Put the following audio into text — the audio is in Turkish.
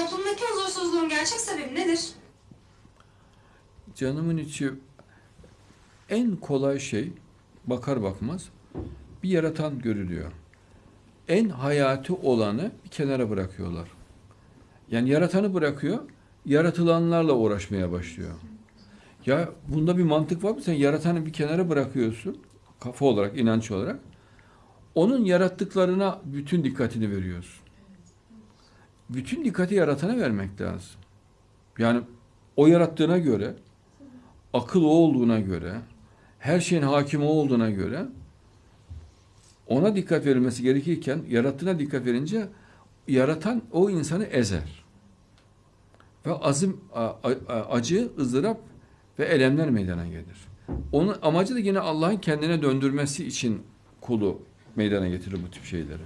Toplumdaki huzursuzluğun gerçek sebebi nedir? Canımın içi en kolay şey bakar bakmaz bir yaratan görülüyor. En hayati olanı bir kenara bırakıyorlar. Yani yaratanı bırakıyor, yaratılanlarla uğraşmaya başlıyor. Ya bunda bir mantık var mı? Sen yaratanı bir kenara bırakıyorsun, kafa olarak, inanç olarak. Onun yarattıklarına bütün dikkatini veriyorsun. Bütün dikkati yaratana vermek lazım. Yani o yarattığına göre, akıl o olduğuna göre, her şeyin hakimi o olduğuna göre ona dikkat verilmesi gerekirken yarattığına dikkat verince yaratan o insanı ezer. Ve azim, acı, ızdırap ve elemler meydana gelir. Onun amacı da yine Allah'ın kendine döndürmesi için kulu meydana getirir bu tip şeyleri.